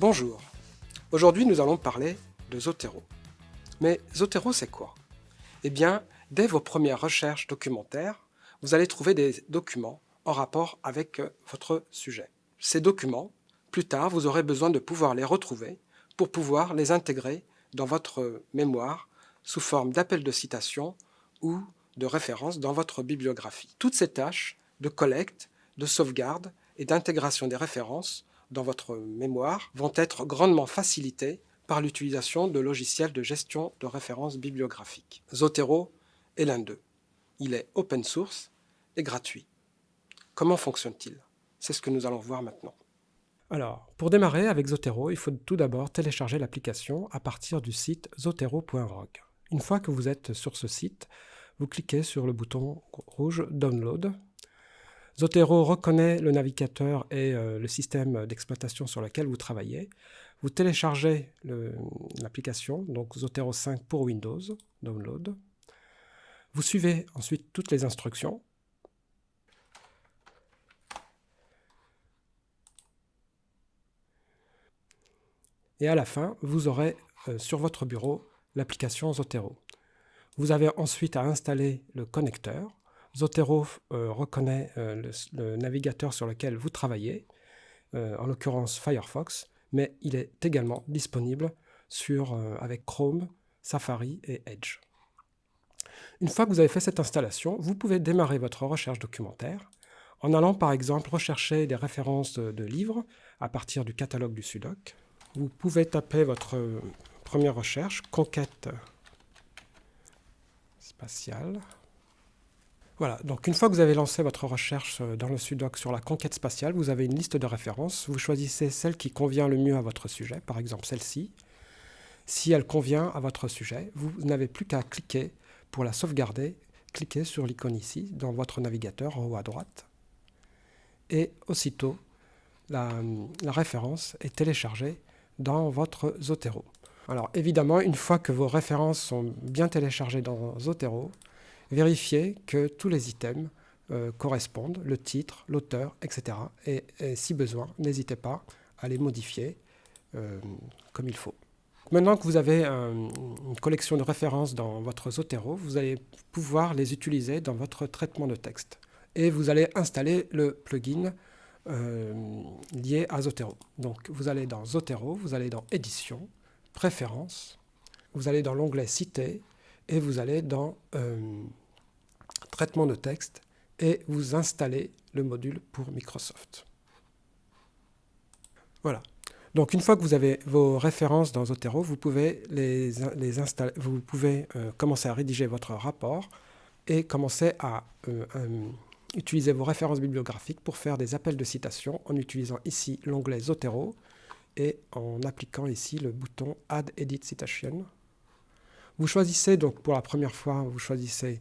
Bonjour, aujourd'hui nous allons parler de Zotero. Mais Zotero c'est quoi? Eh bien, dès vos premières recherches documentaires, vous allez trouver des documents en rapport avec euh, votre sujet. Ces documents, plus tard, vous aurez besoin de pouvoir les retrouver pour pouvoir les intégrer dans votre mémoire sous forme d'appel de citation ou de référence dans votre bibliographie. Toutes ces tâches de collecte, de sauvegarde et d'intégration des références dans votre mémoire vont être grandement facilitées par l'utilisation de logiciels de gestion de références bibliographiques. Zotero est l'un d'eux. Il est open source et gratuit. Comment fonctionne-t-il? C'est ce que nous allons voir maintenant. Alors, pour démarrer avec Zotero, il faut tout d'abord télécharger l'application à partir du site zotero.org. Une fois que vous êtes sur ce site, vous cliquez sur le bouton rouge Download. Zotero reconnaît le navigateur et euh, le système d'exploitation sur lequel vous travaillez. Vous téléchargez l'application, donc Zotero 5 pour Windows, Download. Vous suivez ensuite toutes les instructions. Et à la fin, vous aurez euh, sur votre bureau l'application Zotero. Vous avez ensuite à installer le connecteur. Zotero euh, reconnaît euh, le, navigateur sur lequel vous travaillez, en l'occurrence Firefox, mais il est également disponible avec Chrome, Safari et Edge. Une fois que vous avez fait cette installation, vous pouvez démarrer votre recherche documentaire en allant par exemple rechercher des références de livres à partir du catalogue du Sudoc, vous pouvez taper votre première recherche, conquête spatiale. Voilà, donc une fois que vous avez lancé votre recherche dans le Sudoc sur la conquête spatiale, vous avez une liste de références. Vous choisissez celle qui convient le mieux à votre sujet, par exemple celle-ci. Si elle convient à votre sujet, vous n'avez plus qu'à cliquer pour la sauvegarder. Cliquez sur l'icône ici, dans votre navigateur en haut à droite. Et aussitôt, la, la référence est téléchargée dans votre Zotero. Alors évidemment, une fois que vos références sont bien téléchargées dans Zotero, vérifiez que tous les items euh, correspondent, le titre, l'auteur, etc. Et, si besoin, n'hésitez pas à les modifier euh, comme il faut. Maintenant que vous avez une collection de références dans votre Zotero, vous allez pouvoir les utiliser dans votre traitement de texte. Et vous allez installer le plugin euh, lié à Zotero. Donc vous allez dans Zotero, vous allez dans Édition, Préférences, vous allez dans l'onglet Cité et vous allez dans euh, Traitement de texte et vous installez le module pour Microsoft. Voilà. Donc une fois que vous avez vos références dans Zotero, vous pouvez, les, les installer, vous pouvez euh, commencer à rédiger votre rapport et commencer à Utilisez vos références bibliographiques pour faire des appels de citation en utilisant ici l'onglet Zotero et en appliquant ici le bouton Add Edit Citation. Vous choisissez donc pour la première fois, vous choisissez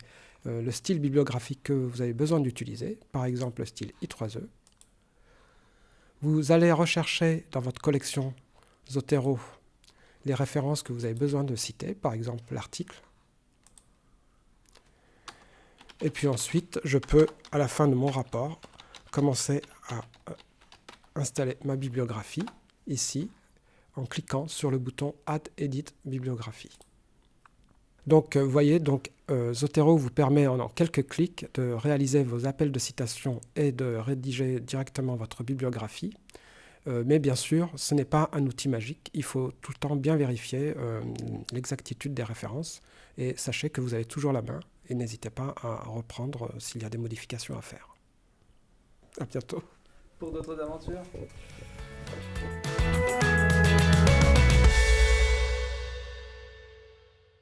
euh, le style bibliographique que vous avez besoin d'utiliser, par exemple le style I3E. Vous allez rechercher dans votre collection Zotero les références que vous avez besoin de citer, par exemple l'article. Et puis ensuite, je peux, à la fin de mon rapport, commencer à euh, installer ma bibliographie, ici, en cliquant sur le bouton Add Edit Bibliographie. Donc, euh, vous voyez, donc, euh, Zotero vous permet en, quelques clics de réaliser vos appels de citation et de rédiger directement votre bibliographie. mais bien sûr, ce n'est pas un outil magique. Il faut tout le temps bien vérifier l'exactitude des références. Et sachez que vous avez toujours la main et n'hésitez pas à reprendre euh, s'il y a des modifications à faire. À bientôt. Pour d'autres aventures?